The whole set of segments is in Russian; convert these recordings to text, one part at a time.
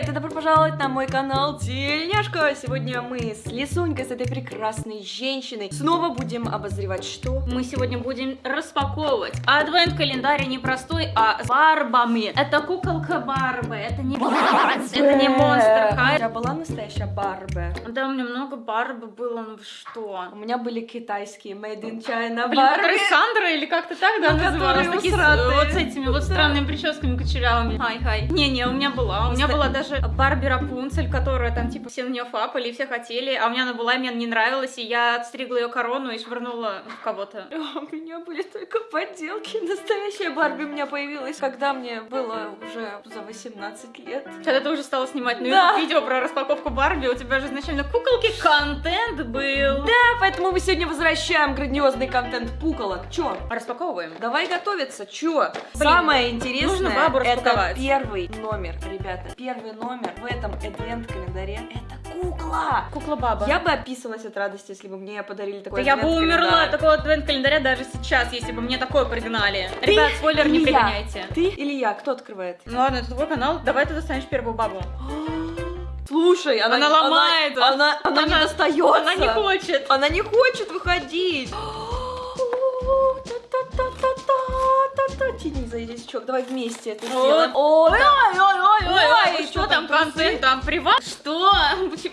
привет! И добро пожаловать на мой канал Тельняшка! Сегодня мы с Лисунькой, с этой прекрасной женщиной, снова будем обозревать что? Мы сегодня будем распаковывать адвент-календарь не простой, а с барбами. Это куколка Барбы, это не Барби, это не Монстр У Хай. тебя была настоящая Барби? Да, у меня много Барбы было, ну что? У меня были китайские Made in China Блин, Барби. которые Сандра или как-то так, да, Ну, называлась? Такие с- усратые. вот с этими вот странными прическами кучерявыми. Хай-хай. Не-не, у меня была. У меня была даже Барби Рапунцель, которая там типа все на нее фапали, все хотели, а у меня она была, и мне она не нравилась, и я отстригла ее корону и швырнула в кого-то. У меня были только подделки. Настоящая Барби у меня появилась, когда мне было уже за 18 лет. Когда ты уже стала снимать на Да. Видео про распаковку Барби, у тебя же изначально куколки контент был. Да, поэтому мы сегодня возвращаем грандиозный контент пуколок. Чё? Распаковываем. Давай готовиться, чё? Самое нужно интересное, бабу это первый номер, ребята. Первый номер в этом адвент-календаре это кукла. Кукла баба. Я бы описывалась от радости, если бы мне подарили Да такой я бы умерла от такого адвент-календаря даже сейчас, если бы мне такое пригнали. Ты Ребят, спойлер не или я? пригоняйте. Ты или я? Кто открывает? Ну ладно, это твой канал, давай ты достанешь первую бабу. Слушай, она, Она ломает. Она, она, она не Она- достается. Она не хочет. Она не хочет выходить. Та-та-та-та-та-та-та. Тяни за язычок, давай вместе это сделаем. О, Ой, да. ой, ой, ой, Ой, ой, что что там, контент, там приват? Что?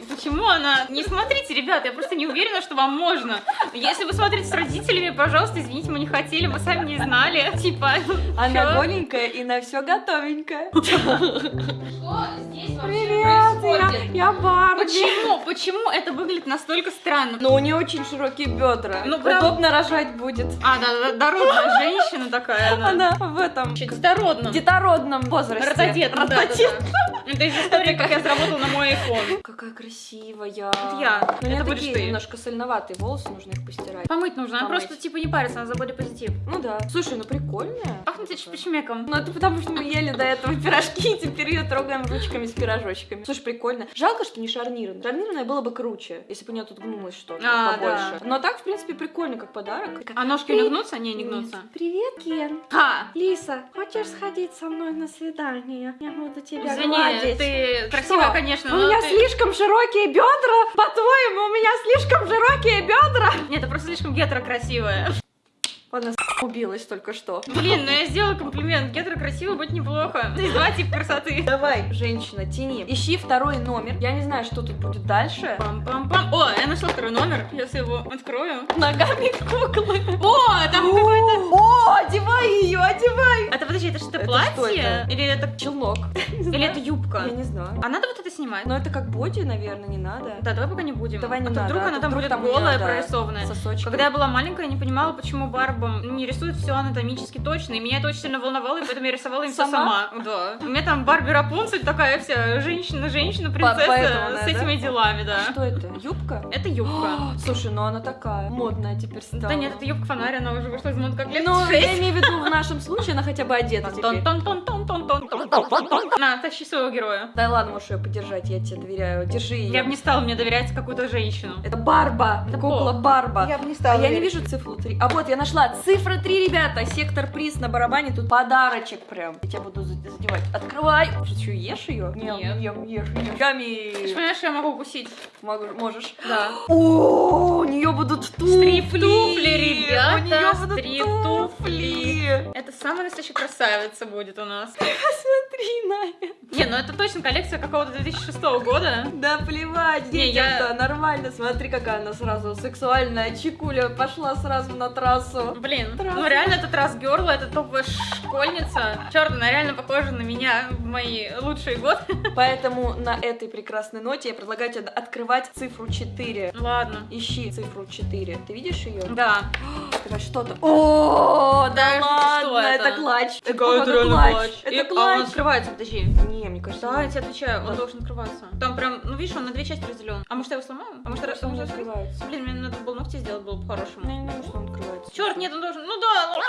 Почему, она? Не смотрите, ребят, я просто не уверена, что вам можно. Если вы смотрите с родителями, пожалуйста, извините, мы не хотели, мы сами не знали. Типа, Она голенькая и на все готовенькая. Что здесь Привет, я, я Барби. Почему? Почему это выглядит настолько странно? Но у нее очень широкие бедра. Ну, Удобно рожать будет. А, да, да, дородная женщина такая, она. Она в этом Детородном. детородном возрасте. Рододет, да, да, Рододет. да. Это из истории, как я заработала на мой iPhone. Какая красивая. Это я. Но у меня Это будешь такие ты. немножко сольноватые волосы, нужно их постирать. Помыть нужно, она Помыть. просто типа не парится, она за позитив. Ну да. Слушай, ну прикольная. Пахнет чпичмеком. Ну это потому, что мы ели до этого пирожки, и теперь ее трогаем ручками с пирожочками. Слушай, прикольно. Жалко, что не шарнированное. Шарнированное было бы круче, если бы у нее тут гнулось что-то А, побольше. да. Но так, в принципе, прикольно, как подарок. А ножки не гнутся? Не, не гнутся. Привет, Кен. Ха! Лиса, хочешь сходить со мной на свидание? Я буду тебя Извини, гладить. ты красивая, Что? конечно, У меня ты- слишком широкие бедра. По-твоему, у меня слишком широкие бедра. Нет, ты просто слишком гетро красивая. С- убилась только что. Блин, ну я сделала комплимент. Гетро красиво быть неплохо. Есть два типа красоты. Давай, женщина, тяни. Ищи второй номер. Я не знаю, что тут будет дальше. Пам-пам-пам. О, я нашла второй номер. Сейчас я его открою. Ногами куклы. О, там какой-то... О, одевай ее, одевай. Это, подожди, это что, платье? Или это... Челнок. Или это юбка? Я не знаю. А надо вот это снимать? Но это как боди, наверное, не надо. Да, давай пока не будем. Давай не а надо, вдруг а она там будет голая, прорисованная. Сосочки. Когда я была маленькая, я не понимала, почему барбам не рисуют все анатомически точно. И меня это очень сильно волновало, и поэтому я рисовала им все Сама? сама. Да. У меня там Барби Рапунцель такая вся женщина-женщина, принцесса поэтому с этими да? делами, да. Что это? Юбка? Это юбка. Слушай, ну она такая модная теперь стала. Да нет, это юбка фонарь, она уже вышла из моды как лет Ну, я имею в виду, в нашем случае она хотя бы одета теперь. Тон-тон-тон-тон-тон-тон. На, тащи своего героя. Да ладно, можешь ее подержать, я тебе доверяю. Держи ее. Я бы не стала мне доверять какую-то женщину. Это Барба, Это кукла? Барба. бы не А я не вижу цифру 3. А вот я нашла. Цифра 3, ребята. Сектор приз на барабане. Тут подарочек прям. Я тебя буду за- задевать. Открывай. Ты что, ешь ее? Нет. Ем, ешь, ешь. Ты же Ями. понимаешь, я могу укусить? Могу- Можешь. Да. О, у нее будут туфли. Стрип-туфли, ребята, У нее будут туфли. Это самая настоящая красавица будет у нас. Это. Не, ну это точно коллекция какого-то 2006 года. Да плевать, Не, я- нормально. Смотри, какая она сразу сексуальная. Чикуля пошла сразу на трассу. Блин, Трасса. ну реально это раз Герла, это топовая школьница. Черт, она реально похожа на меня в мои лучшие годы. Поэтому на этой прекрасной ноте я предлагаю тебе открывать цифру 4. Ладно. Ищи цифру 4. Ты видишь ее? Да. Это что-то. О, да Подожди, ладно, что это? это клатч. Это реально клатч. Это А клатч. Открывается, подожди. Не, мне кажется, Да, я тебе отвечаю, он должен открываться. Там прям, ну видишь, он на две части разделен. А может я его сломаю? А может, кажется, он не открывается. Блин, мне надо было ногти сделать, было бы Ну, по-хорошему. Я не думаю, что он открывается. Черт, нет, он должен. Ну да, ну.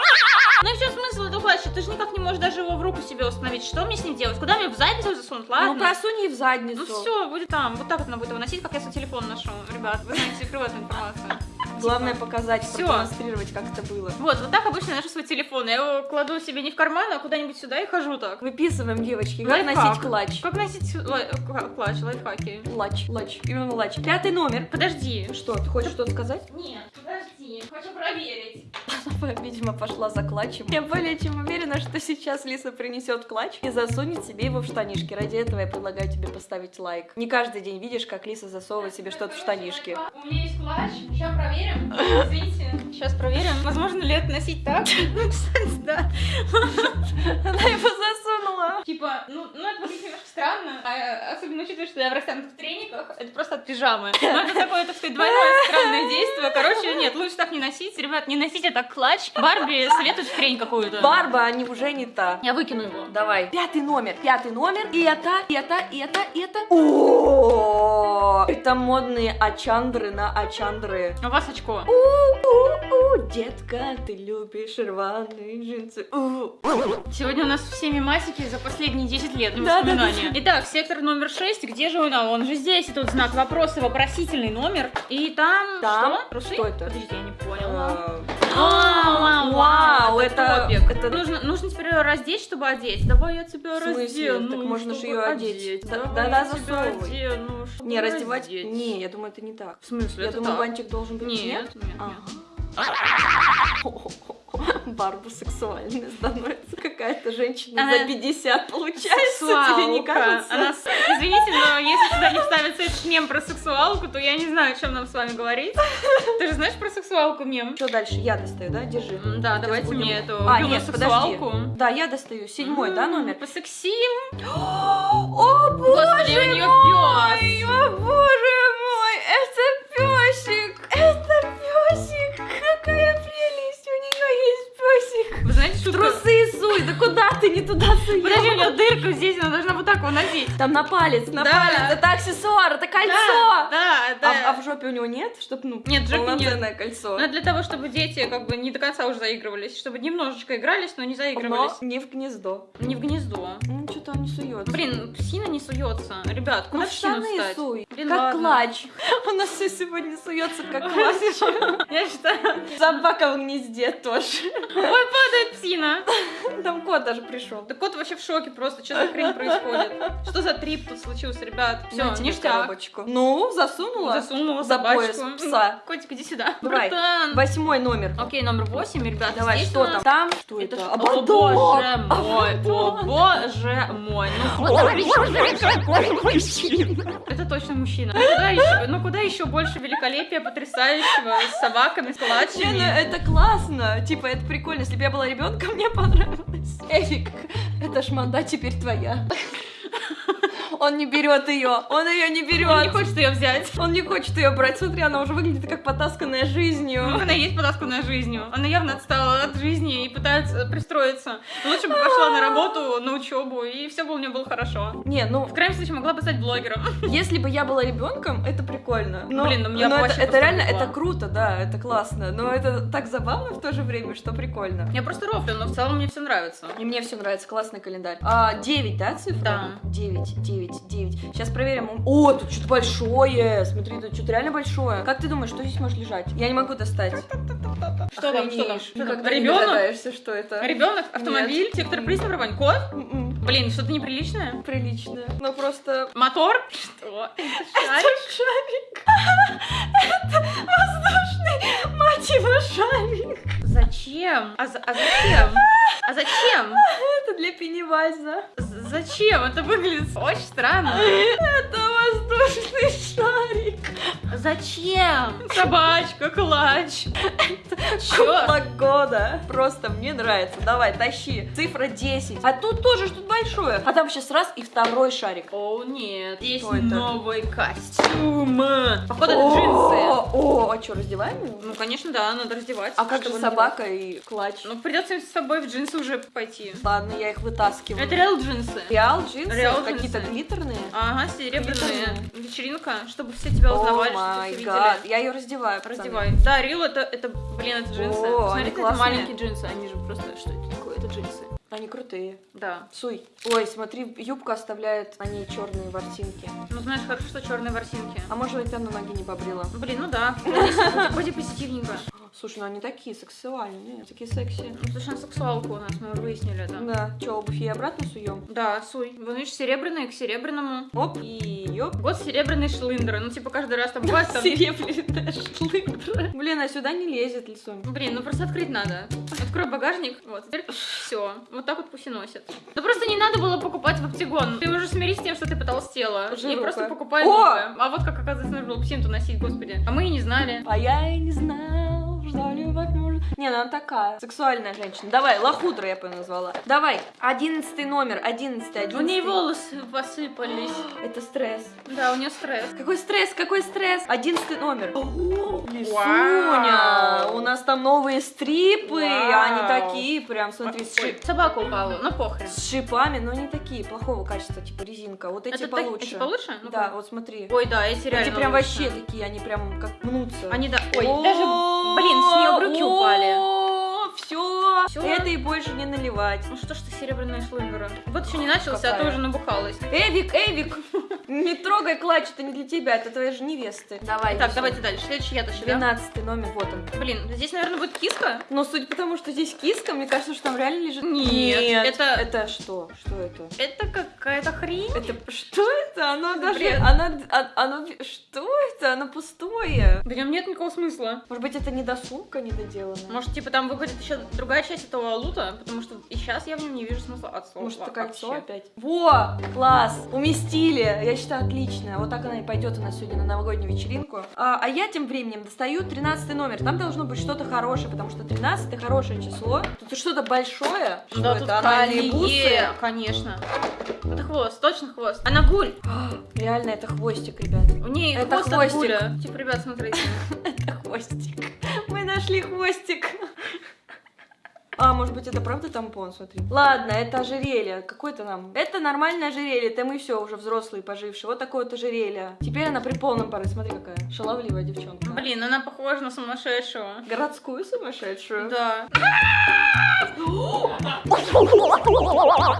Ну и все смысл этого клатча? Ты же никак не можешь даже его в руку себе установить. Что мне с ним делать? Куда мне в задницу засунуть? Ладно. Ну, просунь ей в задницу. Ну все, будет там. Вот так вот она будет его носить, как я свой телефон ношу. Ребят, вы знаете, эту информацию. Главное показать, Всё. продемонстрировать, как это было. Вот, вот так обычно я ношу свой телефон. Я его кладу себе не в карман, а куда-нибудь сюда и хожу так. Выписываем, девочки, как Лайфхак. носить клатч. Как носить кла- клатч, лайфхаки? Лач, лач, именно лач. Пятый номер. Подожди. Что, ты хочешь что-то сказать? Нет, Хочу проверить. Видимо, пошла за клатчем. Я более чем уверена, что сейчас Лиса принесет клатч и засунет себе его в штанишки. Ради этого я предлагаю тебе поставить лайк. Не каждый день видишь, как Лиса засовывает себе что-то в штанишки. У меня есть клатч. Сейчас проверим. Извините. Сейчас проверим. Возможно ли это носить так? Да. Она его засунула. Типа, ну, ну это выглядит немножко странно, а, особенно учитывая, что я в растянутых трениках, это просто от пижамы. Но это такое, так сказать, двойное странное действие. Короче, нет, лучше так не носить. Ребят, не носите так клатч. Барби советует хрень какую-то. Барба, они уже не та. Я выкину его. Давай. Пятый номер, пятый номер. И это, и это, и это, и это. О, это модные ачандры на ачандры. У вас очко. Детка, ты любишь рваные джинсы. Сегодня у нас все мемасики за последние 10 лет на Да, да, воспоминания. Итак, сектор номер 6. Где же он? А, он же здесь. И тут знак вопроса, вопросительный номер. И там... Там? Что? Трусы? Что это? Подожди, я не поняла. Э, А, Вау, это... топик. это- Нужно, нужно теперь ее раздеть, чтобы одеть. Давай я тебя раздену. Так можно ж чтобы её одеть. Да-да, засовывай. Не, раздевать? Не, я думаю, это не так. В смысле? Я это думаю, так. бантик должен быть Нет, нет, нет. Барба сексуальная становится. Какая-то женщина Она за 50 получается, тебе не Сексуалка. кажется? Она Извините, но если сюда не вставится этот мем про сексуалку, то я не знаю, о чем нам с вами говорить. Ты же знаешь про сексуалку мем? Что дальше? Я достаю, да? Держи. Да, Сейчас давайте будем- мне эту А, нет, сексуалку. подожди. Да, я достаю. Седьмой, да, номер? Посексим. О, Господи, у мой! пёс. О, боже шутку? Трусы суй! Да куда ты не туда суешь? Подожди, у нее дырка здесь, она должна вот так его носить. Там на палец, на Да. палец. Это аксессуар, это кольцо! Да, да, да. А, а в жопе у него нет? Чтоб, ну, Нет, жопе нет. полноценное кольцо. Это для того, чтобы дети как бы не до конца уже заигрывались, чтобы немножечко игрались, но не Но заигрывались. не в гнездо. Не в гнездо. Ну, не суется. Блин, псина не суется. Ребят, ну куда в псину встать? суй. Блин, как ладно. клатч. У нас все сегодня суется как клатч. Я считаю... Собака в гнезде тоже. Ой, падает псина. Там кот даже пришел. Да кот вообще в шоке просто, что за хрень происходит? Что за трип тут случился, ребят? Все, ништяк. коробочку. Ну, засунула. Засунула За собачку. пояс пса. Котик, иди сюда. Давай. Братан. Восьмой номер. Окей, номер восемь, ребят. Давай, что там? Там? Что Это. О боже мой, о боже мой. Ну, это точно мужчина. Ну куда еще, ну куда еще больше великолепия потрясающего с собаками, с Не, ну это классно. Типа, это прикольно. Если бы я была ребенком, мне понравилось. Эфик, эта шманда теперь твоя. Он не берет ее. Он ее не берет. Он не хочет ее взять. Он не хочет ее брать. Смотри, она уже выглядит как потасканная Ну, жизнью. Она есть потасканная жизнью. Она явно отстала от жизни и пытается пристроиться. Лучше бы пошла на работу, на учебу, и все бы у нее было хорошо. Не, ну, В крайнем случае могла бы стать блогером. если бы я была ребенком, это прикольно. Но, Блин, ну меня но это, это реально, это круто, да, это классно. Но это так забавно в то же время, что прикольно. Я просто рофлю, но в целом мне все нравится. И мне все нравится, классный календарь. А, 9, да, цифра? Да. 9, 9, 9. Сейчас проверим. О, тут что-то большое. Смотри, тут что-то реально большое. Как ты думаешь, что здесь может лежать? Я не могу достать. Что там, что там? Не Ребенок? догадаешься, что это. Ребенок, автомобиль, сектор пристав, бронь, кот? М-м, Блин, что-то неприличное. Прилично. Но просто... Мотор? Что? Шарик? Это шарик. Это воздушный, мать его, шарик. Зачем? А, за- а зачем? А зачем? Это для Пеннивайза. Зачем? Это выглядит очень странно. Это воздушный шарик. Зачем? Собачка, клатч. Кукла года. Просто мне нравится. Давай, тащи. Цифра 10. А тут тоже что-то большое. А там сейчас раз и второй шарик. О, нет. Здесь Что это? новый костюм. Походу, это О, джинсы. О, а что, раздеваем его? Ну, конечно, да, надо раздевать. А как же собака и клатч? Ну, придется с собой в джинсы уже пойти. Ладно, я их вытаскиваю. Это реал джинсы. Реал джинсы? Реал Какие-то глиттерные? Ага, серебряные. Вечеринка, чтобы все тебя узнавали, что все видели. Я ее раздеваю. Раздевай. Да, Рил это, это, блин, это джинсы. Они это маленькие джинсы, они же просто, что это такое, это джинсы. Они крутые. Да. Суй. Ой, смотри, юбка оставляет на ней черные ворсинки. Ну, знаешь, хорошо, что черные ворсинки. А может быть, она ноги не побрила? Блин, ну да. Боди позитивненько. Слушай, ну они такие сексуальные, такие секси. Ну, совершенно сексуалка у нас, мы уже выяснили это. Да. Че, обувь ей обратно суем? Да, суй. Вон, видишь, серебряные к серебряному. Оп, и ёп. Вот серебряные шлындеры. Ну, типа, каждый раз там бывает там... Серебряная шлындра. Блин, а сюда не лезет лицом. Блин, ну просто открыть надо. Открой багажник. Вот, теперь все. Вот так вот пусть и носит. Ну просто не надо было покупать в оптигон. Ты уже смирись с тем, что ты потолстела. И Жируха. просто покупай О! новое. А вот как оказывается нужно было псинту носить, господи. А мы и не знали. А я и не знал, что любовь может... Не, ну она такая, сексуальная женщина. Давай, лохудра я бы назвала. Давай, одиннадцатый номер, одиннадцатый, одиннадцатый. У ней волосы посыпались. Это стресс. Да, у нее стресс. Какой стресс, какой стресс? Одиннадцатый номер. Вау. Лисуня, у нас там новые стрипы, Вау. они такие прям, смотри, с, шип- собака упала, ну похрен. с шипами, но не такие, плохого качества, типа резинка. Вот эти Это так- получше. эти получше? Ну, Да, вот смотри. Ой, да, эти реально Эти прям лучше. вообще такие, они прям как мнутся. Они, да, ой, даже, блин, с нее брюки упали. Все, Всё. это и больше не наливать. Ну что ж ты серебряные шлындеры? Вот еще не начался, а ты уже набухалась. Эвик, Эвик, не трогай клатч, это не для тебя, это твоя же невесты. Давай. Так, давайте дальше. Следующий я тащу, да? 12 номер, вот он. Блин, здесь, наверное, будет киска? Но судя по тому, что здесь киска, мне кажется, что там реально лежит... Нет, это- Это что? Что это? Это какая-то хрень. Это что это? Оно даже... Бред. Оно, а- оно... Что это? Оно пустое. В нем нет никакого смысла. Может быть, это недосумка недоделанная? Может, типа там выходит еще другая часть этого лута, потому что и сейчас я в нем не вижу смысла от слова. Может, это кольцо вообще. опять? Во! Класс! Уместили! Я считаю, отлично. Вот так она и пойдет у нас сегодня на новогоднюю вечеринку. А, а я тем временем достаю 13 номер. Там должно быть что-то хорошее, потому что 13 это хорошее число. Тут что-то большое. Что Да, это? тут колье, конечно. Это хвост, точно хвост. Она гуль. Реально, это хвостик, ребят. У нее Это хвост от хвостик. гуля. Типа, ребят, смотрите. Это хвостик. Мы нашли хвостик. А, может быть, это правда тампон, смотри. Ладно, это ожерелье. Какое-то нам. Это нормальное ожерелье. Это мы все уже взрослые, пожившие. Вот такое вот ожерелье. Теперь она при полном паре. Смотри, какая шаловливая девчонка. Блин, она похожа на сумасшедшего. Городскую сумасшедшую. Да.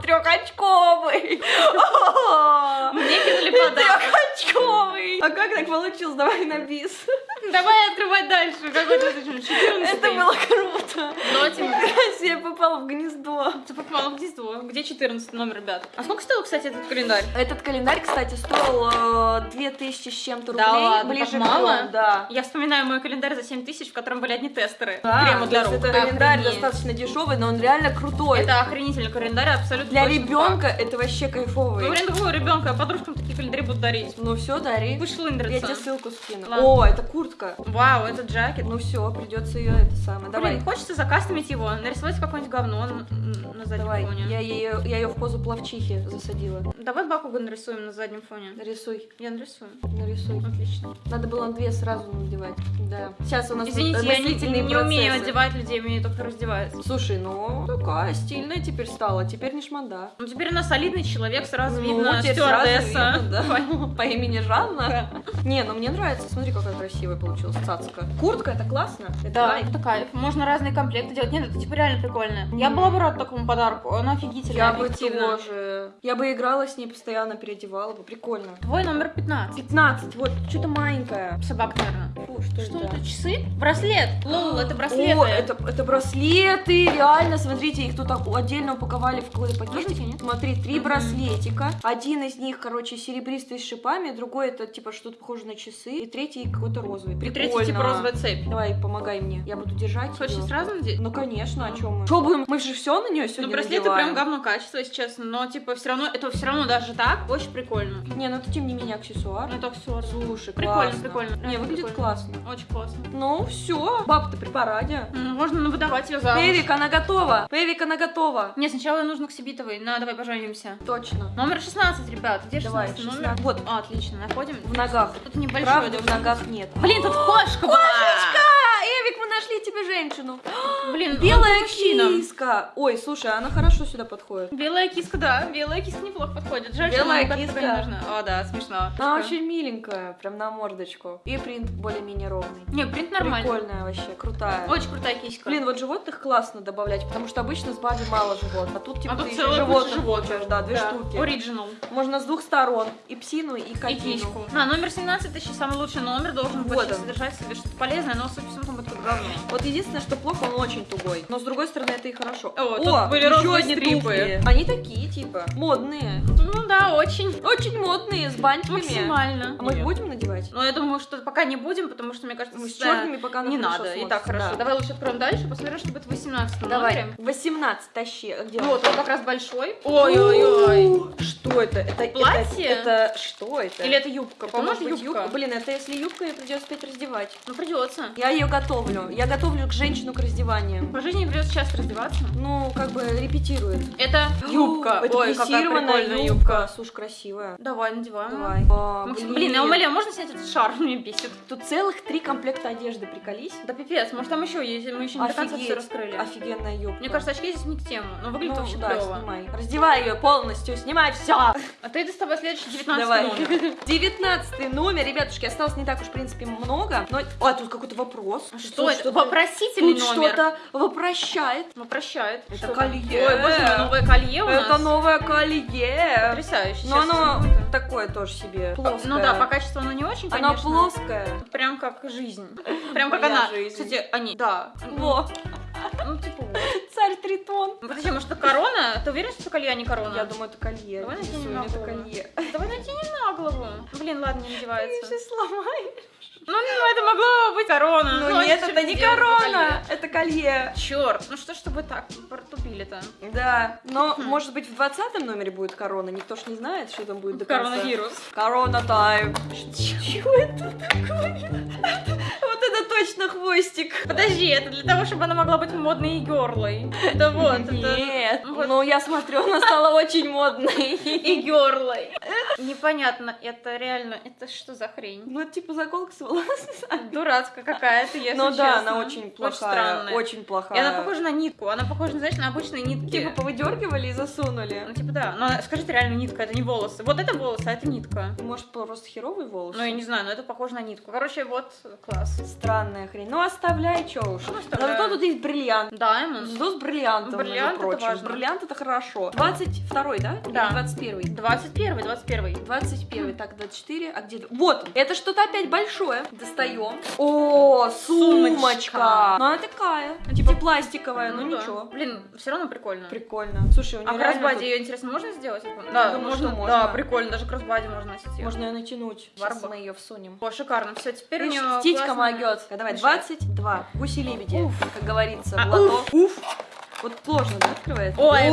Трехочковый. Мне кинули подарок. Трехочковый. А как так получилось? Давай на бис. Давай открывать дальше. Какой то 14 Это было круто. Нотинг. Я попала в гнездо. Ты попала в гнездо. Где 14 номер, ребят? А сколько стоил, кстати, этот календарь? Этот календарь, кстати, стоил э, 2000 с чем-то рублей. Да ладно, ближе мало? да. Я вспоминаю мой календарь за 7 тысяч, в котором были одни тестеры. Да, Крема для рук. это календарь достаточно дешевый, но он реально крутой. Это охренительный календарь, абсолютно Для ребенка факт. это вообще кайфовый. Ну, блин, какого ребенка? Подружкам такие календари будут дарить. Ну все, дари. Будешь Я лындриться. тебе ссылку скину. Ладно. О, это куртка. Вау, это джакет. Ну все, придется ее это самое. Давай. Блин, хочется закастомить его, нарисовать какое-нибудь говно на, заднем Давай. фоне. Я ее, я ее в позу плавчихи засадила. Давай Бакуга нарисуем на заднем фоне. Нарисуй, Я нарисую. нарисуй. Отлично. Надо было две сразу надевать. Да. Сейчас у нас Извините, я не, не умею одевать людей, умею только раздевать. Слушай, ну такая стильная теперь стала. Теперь не шманда. Ну, теперь она солидный человек, сразу Ну, видно теперь сразу стюардесса. видно, да. По имени Жанна. Не, ну мне нравится. Смотри, какая красивая получилась цацка. Куртка, это классно. Это Да, кайф. это кайф. Можно разные комплекты делать. Нет, это типа реально прикольно. Я была бы рада такому подарку. Она офигительная, Я бы объективно. тоже. Я бы играла с ней, постоянно переодевала бы. Прикольно. Твой номер 15. 15, вот, что-то маленькое. Собак, наверное. Фу, что, Что это? это? Часы? Браслет. Лол, это браслеты. О, это, это браслеты, реально, смотрите, их тут отдельно упаковали в какой-то пакетик. Нет? Смотри, три браслетика. Один из них, короче, серебристый с шипами, другой это типа что-то похоже на часы, и третий какой-то розовый. И Прикольно. третий типа розовая цепь. Давай, помогай мне. Я буду держать. Хочешь сразу надеть? Ну конечно, о чем мы? Что будем? Мы же все на нее сегодня Ну, браслеты надеваем. прям говно качество, если честно. Но, типа, все равно, это все равно даже так очень прикольно. Не, ну это тем не менее аксессуар. Ну, это все. Слушай, Прикольно, классно. прикольно. Не, выглядит прикольно. классно. Очень классно. Ну, все. Баб-то при параде. Можно ну, выдавать ее замуж. Эвик, она готова. Эвик, она готова. Не, сначала нужно к Сибитовой. На, давай поженимся. Точно. Номер 16, ребят. Где Давай, 16 номер? 16. Вот. А, отлично, находим. В ногах. Тут небольшой. Правда, в ногах нет. Блин, тут кошка была! А, мы нашли тебе женщину. Блин, он Белая киска. Ой, слушай, она хорошо сюда подходит. Белая киска, да, белая киска неплохо подходит. Жаль, что Белая как-то киска. не нужна. О, да, смешно. Она очень миленькая, прям на мордочку. И принт более-менее ровный. Не, принт нормальный. Прикольная вообще, крутая. Очень крутая киська. Блин, вот животных классно добавлять, потому что обычно с Барби мало животных, а тут типа а тут ты еще животных живот. получаешь, да, две штуки. Оригинал. Можно с двух сторон, и псину, и И котину. киську. На, номер 17 тысяч самый лучший номер, должен Вот содержать в себе что-то полезное, но, судя говно. Вот единственное, что плохо, он очень тугой. Но с другой стороны, это и хорошо. О, тут были еще одни стрипы. туфли. Они такие, типа, модные. Ну да, очень. Очень модные, с бантиками. Максимально. А мы их Нет. будем надевать? Но я думаю, что пока не будем, потому что, мне кажется, Мы с черными пока не надо. И смотрится. так хорошо. Да. Давай лучше откроем дальше, посмотрим, что будет в 18 Давай. номере. 18 тащи. А Где? Вот, он как раз большой. Ой-ой-ой. Что это? Это Платье? Это, это что это? Или это юбка? По-моему, юбка. юбка? Блин, это если юбка, ее придется опять раздевать. Ну, придется. Я ее готовлю. Я готовлю к женщину к раздеванию. По жизни придется часто раздеваться. Ну, как бы репетирует. Это юбка. Это Ой, какая юбка. юбка. Слушай, красивая. Давай, надеваем. Давай. А, Максим, блин, я умоляю, можно снять этот шар? Меня бесит. Тут целых три комплекта одежды, приколись. Да пипец, может там еще есть, мы еще не до конца все раскрыли. Офигенная юбка. Мне кажется, очки здесь не к тему, но выглядит ну, вообще да, клево. снимай. Раздевай ее полностью, снимай все. А ты доставай следующий 19 Давай. номер. Девятнадцатый номер, ребятушки, осталось не так уж, в принципе, много. Но... А, тут какой-то вопрос. А Что Тут это? Вопросительный Тут номер. что-то вопрощает. Ну, прощает. Это Что колье. Ой, боже мой, новое колье у Это нас. новое колье. Потрясающе. Но оно такое тоже себе. Плоское. Ну да, по качеству оно не очень, Оно конечно. плоское. Прям как жизнь. Прям как она. Кстати, они. Да. Во, Ну, типа вот. царь Тритон. Ну, Подожди, может, это корона? Ты уверен, что это колье, а не корона? Я думаю, это колье. Давай Рисуем, на это голову. колье. Давай натяни на голову. Блин, ладно, не Ты надевается. сейчас сломаешь. Ну, ну, это могло быть корона. Ну нет, это не корона, это колье. Черт, ну что ж вы так протупили-то? Да, но Хм. может быть в двадцатом номере будет корона, никто ж не знает, что там будет до конца. Коронавирус. Корона тайм. Чего это такое? Точно хвостик. Подожди, это для того, чтобы она могла быть модной и герлой. Это вот. Нет, ну я смотрю, она стала очень модной. И герлой. Непонятно, это реально, это что за хрень? Ну, типа заколка с волосами. Дурацкая какая-то, если Ну да, она очень плохая. Очень И плохая. она похожа на нитку, она похожа, знаешь, на обычные нитки. Типа повыдергивали и засунули. Ну, типа, да. Но она- скажи, это реально нитка, это не волосы. Вот это волосы, а это нитка. Может, просто херовые волосы? Ну, я не знаю, но это похоже на нитку. Короче, вот класс. Странная хрень. Ну, оставляй, чё уж. Ну, Но оставляю. зато тут есть бриллиант. Diamond. Зато с бриллиантом, Бриллиант это важно. Бриллиант это хорошо. 22 да? Да. Или 21 21 21 21 так, 24, а где... Вот. Это что-то опять большое. Достаем. О, сумочка. Сумочка. Ну, она такая. Типа пластиковая, ну, да. ничего. Блин, все равно прикольно. Прикольно. Слушай, у нее А кроссбади ее, интересно, можно сделать? Да, думаю, можно, можно. Да, прикольно, даже кроссбади можно носить. Можно ее натянуть. Сейчас мы ее всунем. О, шикарно. Все, теперь у Видишь, нее птичка. Давай, мешает. 22. Гуси-лебеди, как говорится, А, в лото. Уф. Вот сложно, да, открывается? Ой,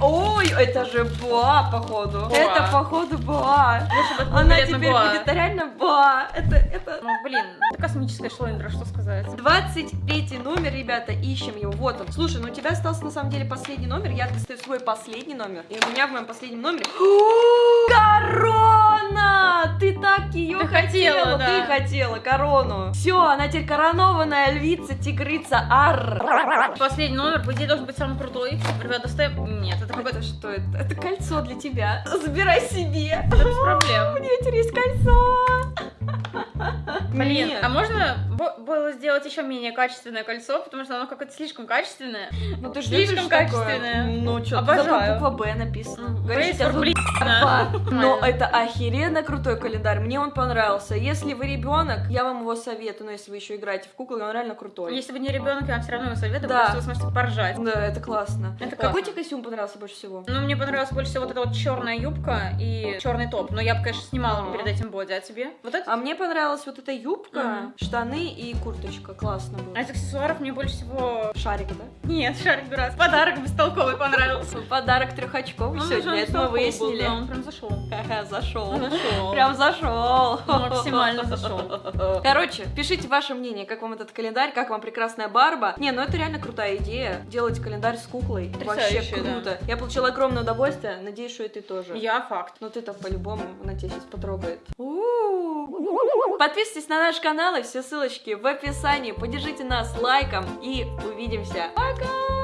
ой, это же Боа, походу. Боа. Это, походу, Боа. Был Она теперь Гоа. будет реально Боа. Это, это... Ну, блин, это космическая шлендра, что сказать. 23 номер, ребята, ищем его. Вот он. Слушай, ну у тебя остался на самом деле последний номер. Я достаю свой последний номер. И у меня в моем последнем номере... Корона! Ты так ее Ты хотела, хотела, да. ты хотела корону. Все, она теперь коронованная львица, тигрица, ар. Последний номер, по идее, должен быть самый крутой. Ребят, достаем... Нет, это какой-то... Это что это? Это кольцо для тебя. Забирай себе. Без проблем. У нее теперь есть кольцо. Блин, Нет. а можно было сделать еще менее качественное кольцо, потому что оно какое-то слишком качественное. Ну ты ж Слишком любишь такое? качественное. Ну что, Обожаю. буква Б написано. Ба. Но это охеренно крутой календарь. Мне он понравился. Если вы ребенок, я вам его советую. Но если вы еще играете в куклы, он реально крутой. Если вы не ребенок, я вам все равно его советую, Да. потому что вы сможете поржать. Да, это классно. Это Какой тебе костюм понравился больше всего? Ну, мне понравилась больше всего вот эта вот черная юбка и черный топ. Но я бы, конечно, снимала перед этим боди. А тебе? Вот это? А мне понравилась вот эта юбка, Мгм. штаны и курточка. Классно было. А из аксессуаров мне больше всего... Шарик, да? Нет, шарик дурацкий. Подарок бестолковый понравился. Подарок трехочковый Он сегодня, это мы выяснили. Он прям зашел. Зашел. Зашел. Прям зашел. Максимально зашел. Короче, пишите ваше мнение, как вам этот календарь, как вам прекрасная Барба. Не, ну это реально крутая идея, делать календарь с куклой. Вообще круто. Я получила огромное удовольствие, надеюсь, что и ты тоже. Я факт. Ну ты-то по-любому, она тебя сейчас потрогает. Подписывайтесь, Подписывайтесь на наш канал, и все ссылочки в описании. Поддержите нас лайком и увидимся. Пока!